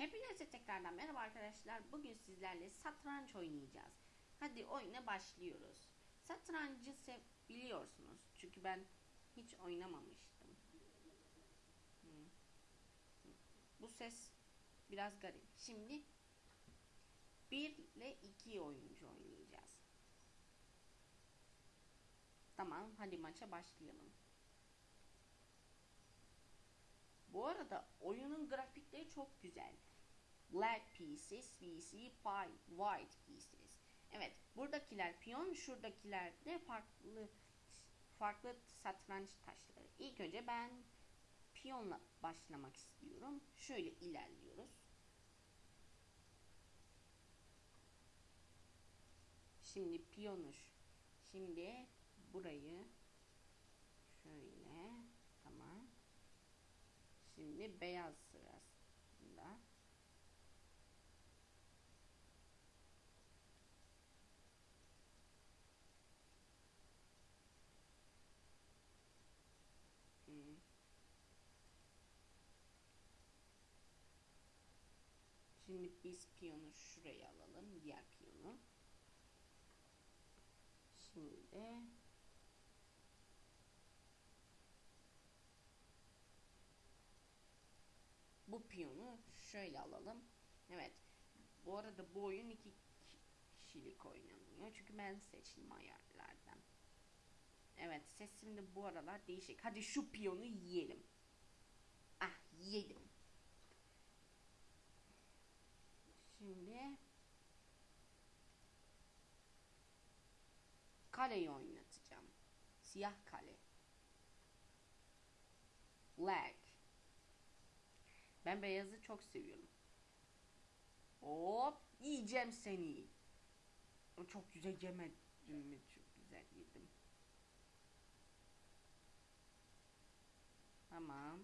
Hepinize tekrardan merhaba arkadaşlar. Bugün sizlerle satranç oynayacağız. Hadi oyuna başlıyoruz. Satrancı biliyorsunuz. Çünkü ben hiç oynamamıştım. Hmm. Bu ses biraz garip. Şimdi 1 ile 2 oyuncu oynayacağız. Tamam hadi maça başlayalım. Bu arada oyunun grafikleri çok güzel. Black pieces, vc, white pieces. Evet, buradakiler piyon, şuradakiler de farklı farklı satranç taşları. İlk önce ben piyonla başlamak istiyorum. Şöyle ilerliyoruz. Şimdi piyonuş. Şimdi burayı şöyle tamam. Şimdi beyaz sırasında Hmm. Şimdi biz piyonu şuraya alalım. Diğer piyonu. Şimdi bu piyonu şöyle alalım. Evet. Bu arada bu oyun iki kişilik oynanıyor. Çünkü ben seçtim ayarlardan. Evet sesim de bu aralar değişik. Hadi şu piyonu yiyelim. Ah yedim. Şimdi kaleyi oynatacağım. Siyah kale. Black. Ben beyazı çok seviyorum. Hop yiyeceğim seni. Çok güzel yemedim mi? Çok güzel yedim. Tamam.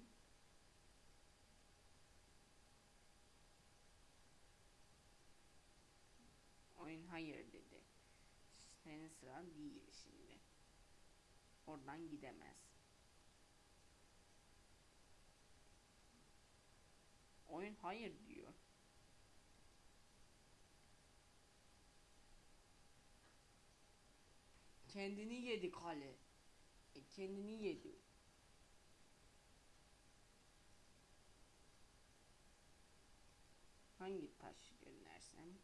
Oyun hayır. Senin sıran değil şimdi. Oradan gidemez. Oyun hayır diyor. Kendini yedi kale. E, kendini yedi. Hangi taş göndersem?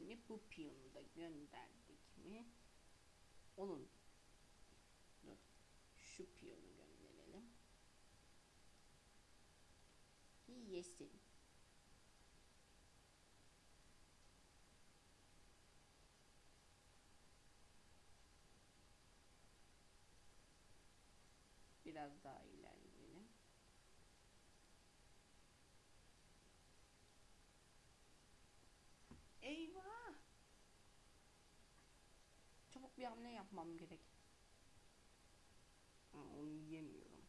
Şimdi bu piyonu da gönderdik mi? Onun dur. Şu piyonu gönderelim. Yesin. Biraz daha ilerleyelim. Bir hamle yapmam gerek. Ha, onu yiyemiyorum.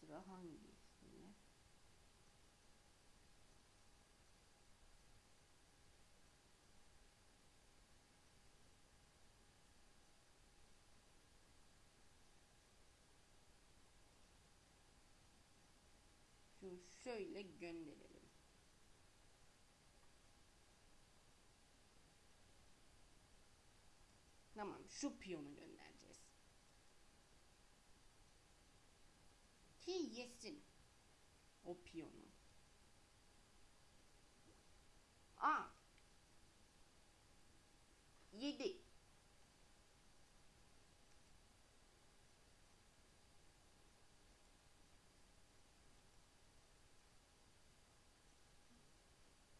Sıra hangisinde? Şunu şöyle gönderelim. Tamam şu piyonu göndereceğiz. Ki yesin. O piyonu. Aa. Yedi.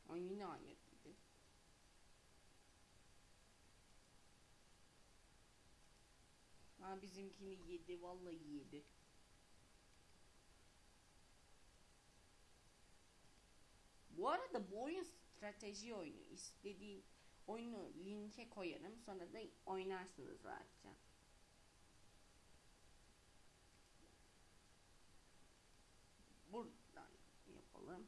Ay yine hayır Ha bizimkini yedi vallahi yedi. Bu arada bu oyun strateji oyunu. İstediğin oyunu linke koyarım. Sonra da oynarsınız rahatça. Buradan yapalım.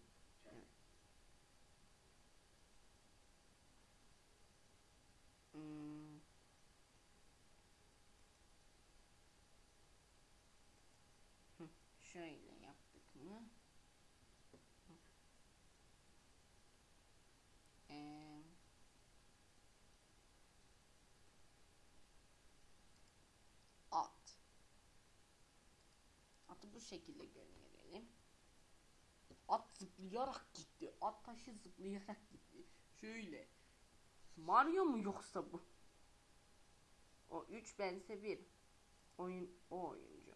Bu şekilde gönderelim. At zıplayarak gitti. At taşı zıplayarak gitti. Şöyle. Mario mu yoksa bu? O 3 bense 1. Oyun o oyuncu.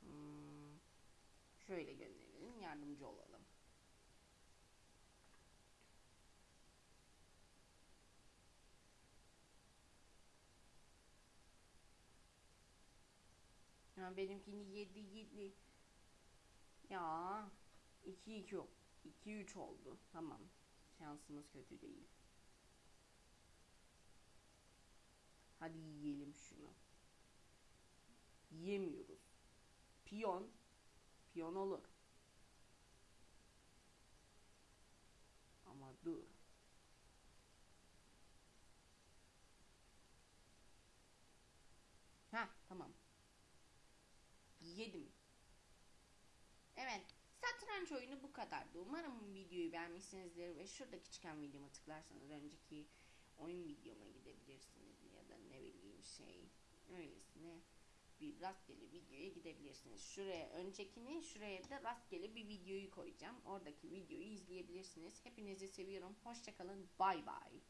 Hmm. Şöyle gönderelim. Yardımcı olalım. Ya benimkini 7 7. Ya 2 2 2 3 oldu. Tamam. Şansımız kötü değil. Hadi yiyelim şunu. Yiyemiyoruz. Piyon. Piyon olur. Ama dur. Ha tamam. Yedim. Evet. Satranç oyunu bu kadardı. Umarım videoyu beğenmişsinizdir ve şuradaki çıkan videoma tıklarsanız önceki oyun videoma gidebilirsiniz ya da ne bileyim şey öylesine bir rastgele videoya gidebilirsiniz. Şuraya öncekini şuraya da rastgele bir videoyu koyacağım. Oradaki videoyu izleyebilirsiniz. Hepinizi seviyorum. Hoşçakalın. Bay bay.